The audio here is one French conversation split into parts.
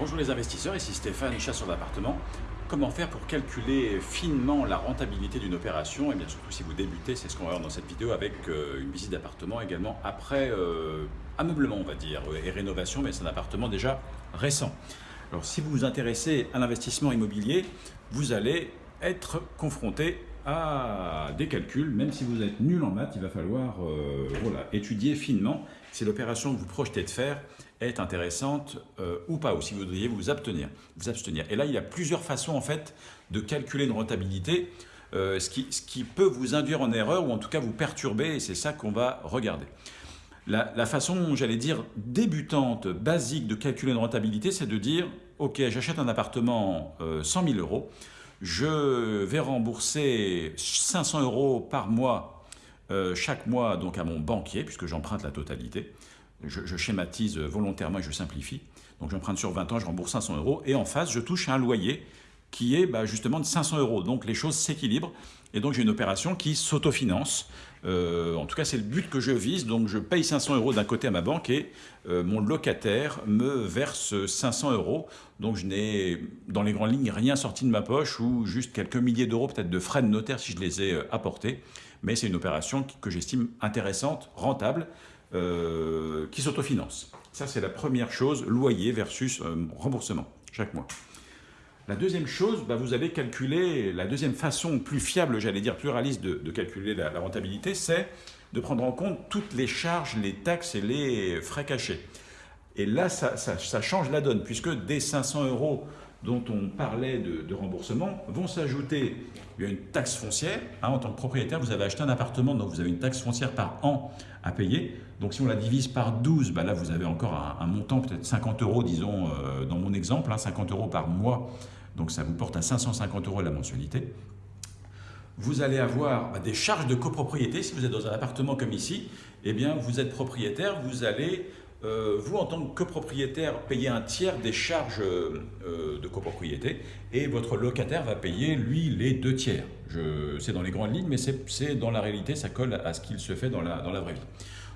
Bonjour les investisseurs, ici Stéphane, chasseur d'appartements. Comment faire pour calculer finement la rentabilité d'une opération? Et bien surtout si vous débutez, c'est ce qu'on va voir dans cette vidéo avec euh, une visite d'appartement également après euh, ameublement on va dire et rénovation, mais c'est un appartement déjà récent. Alors si vous vous intéressez à l'investissement immobilier, vous allez être confronté à des calculs, même si vous êtes nul en maths, il va falloir euh, étudier finement si l'opération que vous projetez de faire est intéressante euh, ou pas, ou si vous devriez vous abstenir, vous. Et là, il y a plusieurs façons en fait de calculer une rentabilité, euh, ce, qui, ce, qui, peut vous induire en erreur ou en tout cas vous perturber, et c'est ça qu'on va regarder. La, la façon, j'allais dire, débutante, basique de calculer une rentabilité, c'est de dire, ok, j'achète un appartement 100 000 euros, je vais rembourser 500 euros par mois, euh, chaque mois donc à mon banquier, puisque j'emprunte la totalité. Je, schématise volontairement et je simplifie. Donc j'emprunte sur 20 ans, je rembourse 500 euros. Et en face, je touche un loyer qui est bah, justement de 500 euros. Donc les choses s'équilibrent. Et donc j'ai une opération qui s'autofinance. Euh, en tout cas, c'est le but que je vise. Donc je paye 500 euros d'un côté à ma banque et euh, mon locataire me verse 500 euros. Donc je n'ai, dans les grandes lignes, rien sorti de ma poche ou juste quelques milliers d'euros peut-être de frais de notaire si je les ai euh, apportés. Mais c'est une opération que j'estime intéressante, rentable, qui s'autofinance. Ça, c'est la première chose, loyer versus remboursement chaque mois. La deuxième chose, bah, vous allez calculer, la deuxième façon plus fiable, j'allais dire plus réaliste de, de calculer la, rentabilité, c'est de prendre en compte toutes les charges, les taxes et les frais cachés. Et là, ça, change la donne, puisque des 500 euros dont on parlait de, remboursement vont s'ajouter une taxe foncière. Hein, en tant que propriétaire, vous avez acheté un appartement, donc vous avez une taxe foncière par an à payer. Donc si on la divise par 12, bah là vous avez encore un, montant, peut-être 50 euros, disons, euh, dans mon exemple, hein, 50 euros par mois. Donc ça vous porte à 550 euros la mensualité. Vous allez avoir bah, des charges de copropriété. Si vous êtes dans un appartement comme ici, eh bien vous êtes propriétaire, vous allez euh, vous, en tant que copropriétaire, payez un tiers des charges euh, de copropriété et votre locataire va payer, lui, les deux tiers. C'est dans les grandes lignes, mais c'est dans la réalité, ça colle à ce qu'il se fait dans la, dans la vraie vie.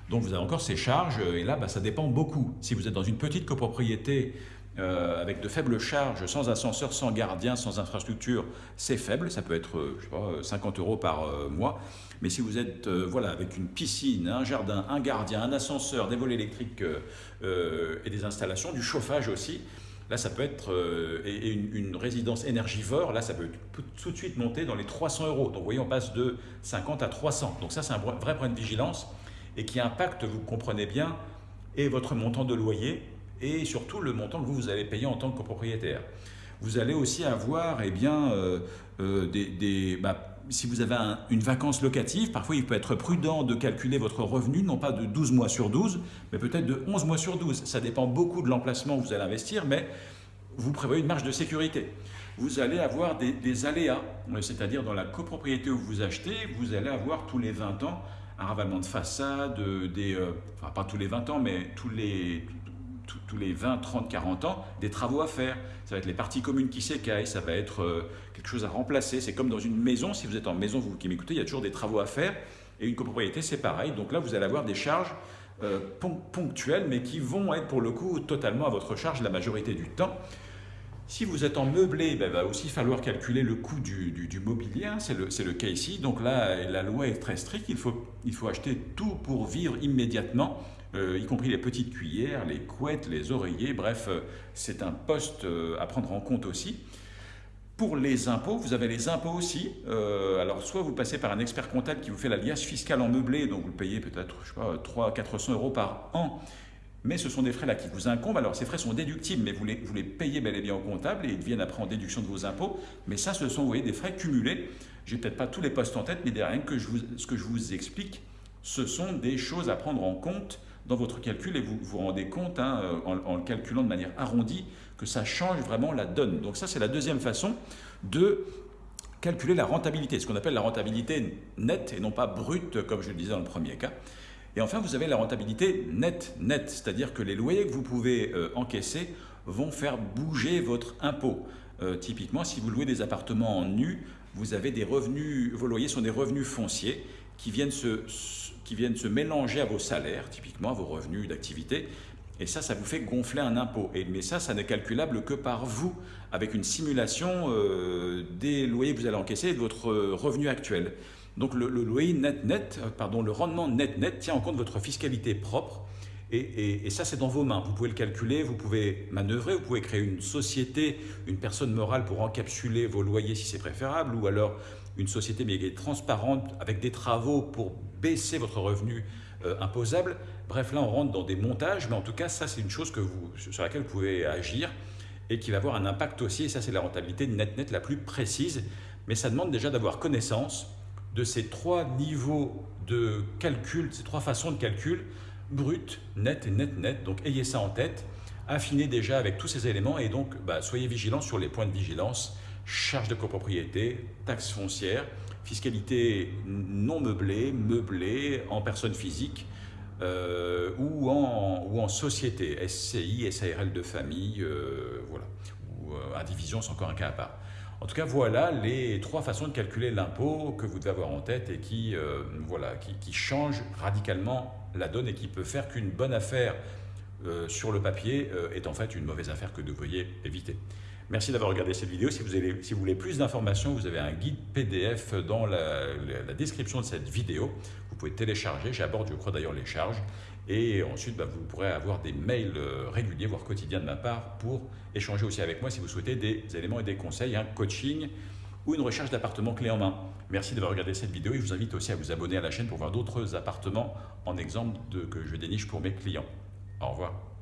Donc vous avez encore ces charges, et là, bah, ça dépend beaucoup. Si vous êtes dans une petite copropriété euh, avec de faibles charges, sans ascenseur, sans gardien, sans infrastructure, c'est faible, ça peut être je sais pas, 50 euros par euh, mois. Mais si vous êtes euh, voilà, avec une piscine, un jardin, un gardien, un ascenseur, des volets électriques euh, et des installations, du chauffage aussi, là ça peut être, euh, et, et une, une, résidence énergivore, là ça peut tout de suite monter dans les 300 euros. Donc vous voyez, on passe de 50 à 300. Donc ça c'est un vrai point de vigilance et qui impacte, vous comprenez bien, et votre montant de loyer et surtout le montant que vous, allez payer en tant que copropriétaire. Vous allez aussi avoir eh bien, euh, euh, des, des bah, si vous avez un, une vacance locative, parfois il peut être prudent de calculer votre revenu, non pas de 12 mois sur 12, mais peut-être de 11 mois sur 12. Ça dépend beaucoup de l'emplacement où vous allez investir, mais vous prévoyez une marge de sécurité. Vous allez avoir des, aléas, c'est-à-dire dans la copropriété où vous achetez, vous allez avoir tous les 20 ans un ravalement de façade, des, euh, enfin pas tous les 20 ans, mais tous les, tous les 20, 30, 40 ans, des travaux à faire. Ça va être les parties communes qui s'écaillent, ça va être euh, quelque chose à remplacer. C'est comme dans une maison, si vous êtes en maison, vous qui m'écoutez, il y a toujours des travaux à faire. Et une copropriété, c'est pareil. Donc là, vous allez avoir des charges euh, ponctuelles, mais qui vont être pour le coup totalement à votre charge la majorité du temps. Si vous êtes en meublé, ben, il va aussi falloir calculer le coût du, mobilier, c'est le, le, cas ici. Donc là, la loi est très stricte, il faut, il faut acheter tout pour vivre immédiatement, euh, y compris les petites cuillères, les couettes, les oreillers, bref, euh, c'est un poste euh, à prendre en compte aussi. Pour les impôts, vous avez les impôts aussi. Alors, soit vous passez par un expert comptable qui vous fait la liasse fiscale en meublé, donc vous le payez peut-être, je sais pas, 300 400 euros par an mais ce sont des frais là qui vous incombent. Alors ces frais sont déductibles, mais vous les, payez bel et bien au comptable et ils viennent après en déduction de vos impôts. Mais ça, ce sont vous voyez, des frais cumulés. J'ai peut-être pas tous les postes en tête, mais derrière ce que je vous explique, ce sont des choses à prendre en compte dans votre calcul et vous vous rendez compte hein, en, en, le calculant de manière arrondie que ça change vraiment la donne. Donc ça, c'est la deuxième façon de calculer la rentabilité, ce qu'on appelle la rentabilité nette et non pas brute, comme je le disais dans le premier cas. Et enfin, vous avez la rentabilité nette, nette, c'est-à-dire que les loyers que vous pouvez euh, encaisser vont faire bouger votre impôt. Euh, typiquement, si vous louez des appartements en nu, vous avez des revenus, vos loyers sont des revenus fonciers qui viennent se, qui viennent se mélanger à vos salaires, typiquement à vos revenus d'activité. Et ça, ça vous fait gonfler un impôt. Et, mais ça, ça n'est calculable que par vous, avec une simulation euh, des loyers que vous allez encaisser et de votre revenu actuel. Donc le, loyer net-net, euh, pardon, le rendement net-net tient en compte votre fiscalité propre. Et, ça, c'est dans vos mains. Vous pouvez le calculer, vous pouvez manœuvrer, vous pouvez créer une société, une personne morale pour encapsuler vos loyers si c'est préférable, ou alors une société mais qui est transparente avec des travaux pour baisser votre revenu euh, imposable. Bref, là, on rentre dans des montages, mais en tout cas, ça, c'est une chose que vous, sur laquelle vous pouvez agir et qui va avoir un impact aussi, et ça, c'est la rentabilité net-net la plus précise. Mais ça demande déjà d'avoir connaissance de ces trois niveaux de calcul, ces trois façons de calcul, brut, net et net-net. Donc, ayez ça en tête. Affinez déjà avec tous ces éléments et donc, bah, soyez vigilants sur les points de vigilance charges de copropriété, taxes foncières, fiscalité non meublée, meublée en personne physique euh, ou, en, ou en société, SCI, SARL de famille, euh, voilà, ou euh, indivision, c'est encore un cas à part. En tout cas, voilà les trois façons de calculer l'impôt que vous devez avoir en tête et qui, qui changent radicalement la donne et qui peut faire qu'une bonne affaire sur le papier est en fait une mauvaise affaire que vous devriez éviter. Merci d'avoir regardé cette vidéo. Si vous voulez plus d'informations, vous avez un guide PDF dans la, description de cette vidéo. Vous pouvez télécharger, j'aborde je crois d'ailleurs les charges. Et ensuite, bah, vous pourrez avoir des mails euh, réguliers, voire quotidiens de ma part, pour échanger aussi avec moi si vous souhaitez des éléments et des conseils, un coaching ou une recherche d'appartements clé en main. Merci d'avoir regardé cette vidéo et je vous invite aussi à vous abonner à la chaîne pour voir d'autres appartements en exemple que je déniche pour mes clients. Au revoir.